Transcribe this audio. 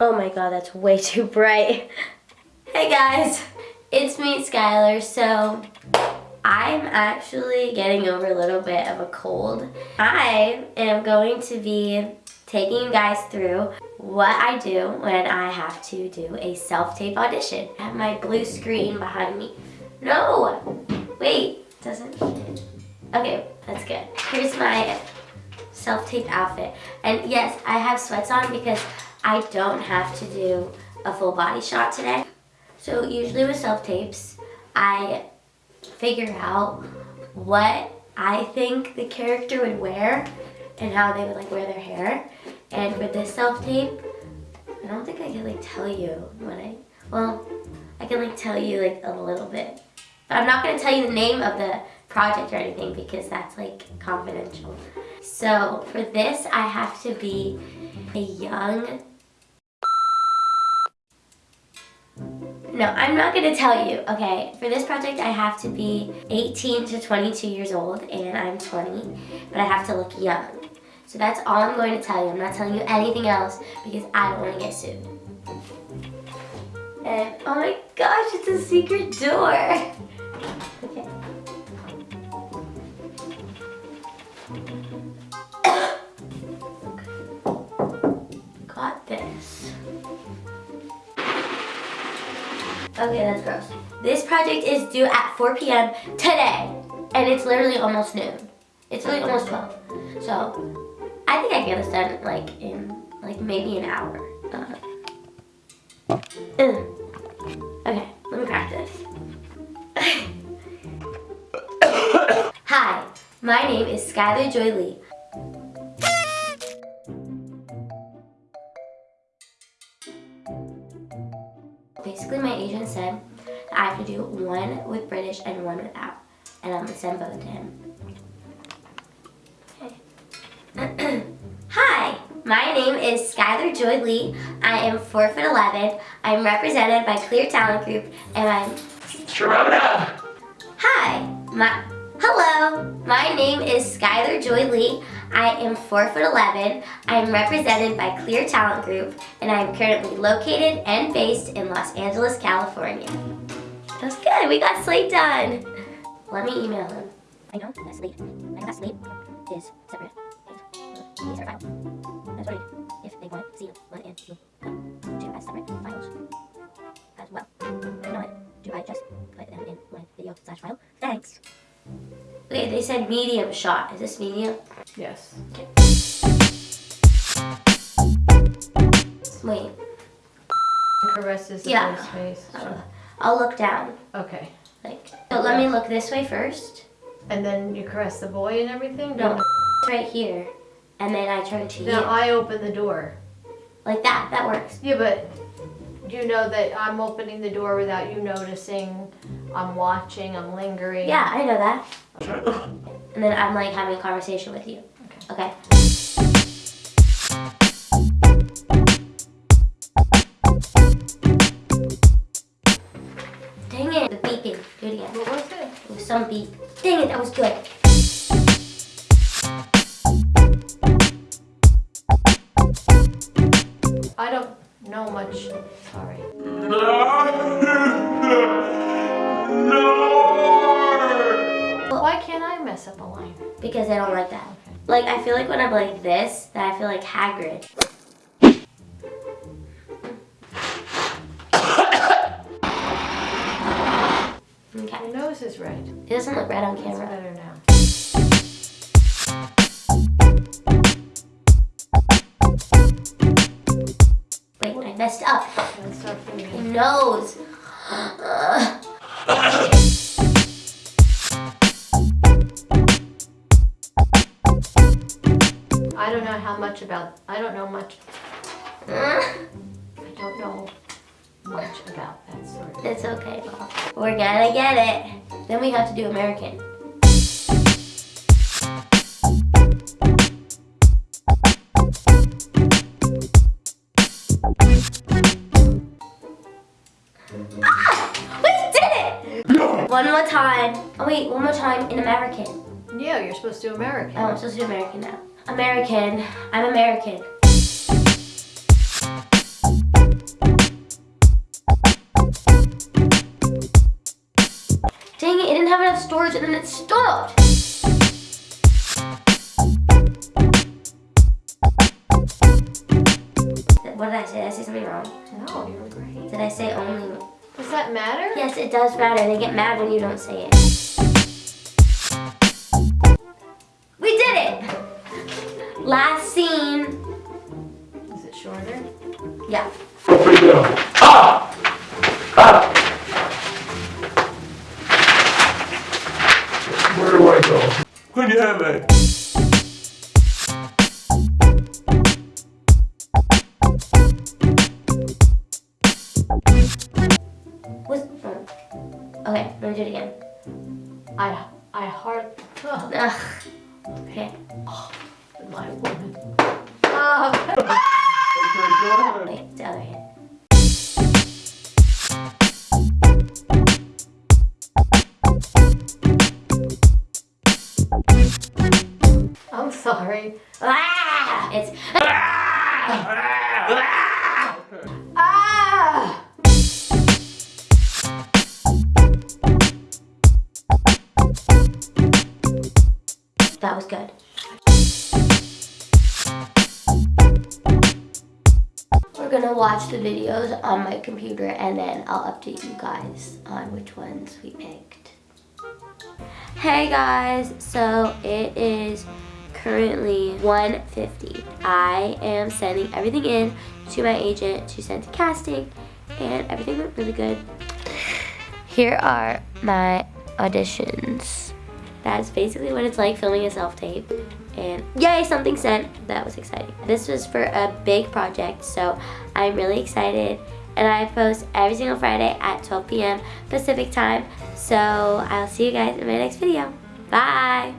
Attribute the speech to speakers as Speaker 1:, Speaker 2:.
Speaker 1: Oh my god, that's way too bright. hey guys, it's me, Skylar. So, I'm actually getting over a little bit of a cold. I am going to be taking you guys through what I do when I have to do a self-tape audition. I have my blue screen behind me. No! Wait, doesn't. Okay, that's good. Here's my self-tape outfit. And yes, I have sweats on because I don't have to do a full body shot today. So usually with self-tapes, I figure out what I think the character would wear and how they would like wear their hair. And for this self-tape, I don't think I can like tell you what I, well, I can like tell you like a little bit. But I'm not gonna tell you the name of the project or anything because that's like confidential. So for this, I have to be a young No, I'm not gonna tell you, okay? For this project, I have to be 18 to 22 years old, and I'm 20, but I have to look young. So that's all I'm going to tell you. I'm not telling you anything else because I don't wanna get sued. And, oh my gosh, it's a secret door. Okay. Okay, that's gross. This project is due at 4 p.m. today, and it's literally almost noon. It's really almost 12. So, I think I get this done like in, like maybe an hour. Uh, okay, let me practice. Hi, my name is Skylar Joy Lee. One. And I'm gonna send both to him. Okay. Hi, my name is Skylar Joy Lee. I am 4 foot 11. I'm represented by Clear Talent Group and I'm...
Speaker 2: Sharona!
Speaker 1: Hi, my... Hello, my name is Skylar Joy Lee. I am 4 foot 11. I am represented by Clear Talent Group, and I am currently located and based in Los Angeles, California. That's good. We got Slate done. Let me email him. I know that Slate. I know that Slate is separate. These are files. That's what I do. If they want to see one and two come to as separate files as well. Not, do I just put them in one video slash file? Thanks. Okay, they said medium shot. Is this medium?
Speaker 3: Yes. Okay.
Speaker 1: Wait.
Speaker 3: Caresses the
Speaker 1: Yeah.
Speaker 3: face.
Speaker 1: Oh. I'll look down.
Speaker 3: Okay.
Speaker 1: Like, so let me look this way first.
Speaker 3: And then you caress the boy and everything?
Speaker 1: No, right here. And then I turn to you.
Speaker 3: Now I open the door.
Speaker 1: Like that. That works.
Speaker 3: Yeah, but you know that I'm opening the door without you noticing. I'm watching, I'm lingering.
Speaker 1: Yeah, I know that. And then I'm like having a conversation with you. Okay. Dang some beep. Dang it, that was good.
Speaker 3: I don't know much. Sorry.
Speaker 2: No!
Speaker 3: Why can't I mess up a line?
Speaker 1: Because I don't like that. Like, I feel like when I'm like this, that I feel like Hagrid. Okay.
Speaker 3: Your nose is red.
Speaker 1: It doesn't look red on
Speaker 3: It's
Speaker 1: camera.
Speaker 3: better now.
Speaker 1: Wait, I messed up.
Speaker 3: Let's start
Speaker 1: My
Speaker 3: feeling.
Speaker 1: nose.
Speaker 3: I don't know how much about. I don't know much. Uh. I don't know much about that sort of.
Speaker 1: It's okay, Mom. We're gonna get it. Then we have to do American. Ah! We did it! One more time. Oh wait, one more time in American.
Speaker 3: Yeah, you're supposed to do American.
Speaker 1: Oh, I'm supposed to do American now. American. I'm American. Words and then it stopped. What did I say? Did I say something wrong?
Speaker 3: No, you were great.
Speaker 1: Did I say only?
Speaker 3: Does that matter?
Speaker 1: Yes, it does matter. They get mad when you don't say it. We did it! Last scene.
Speaker 3: Is it shorter?
Speaker 1: Yeah.
Speaker 2: Where Where do I go? When you have it.
Speaker 1: Was, oh. Okay, let me do it again.
Speaker 3: I I hard. Ugh,
Speaker 1: Ugh. Okay.
Speaker 3: my woman. Um,
Speaker 2: Okay, go ahead.
Speaker 1: Wait, the other hand.
Speaker 3: Sorry.
Speaker 1: Ah! It's
Speaker 3: Ah!
Speaker 1: that was good. We're gonna watch the videos on my computer and then I'll update you guys on which ones we picked. Hey guys, so it is currently 1.50. I am sending everything in to my agent to send to casting and everything went really good. Here are my auditions. That's basically what it's like filming a self-tape. And yay, something sent. That was exciting. This was for a big project, so I'm really excited. And I post every single Friday at 12 p.m. Pacific time. So I'll see you guys in my next video. Bye!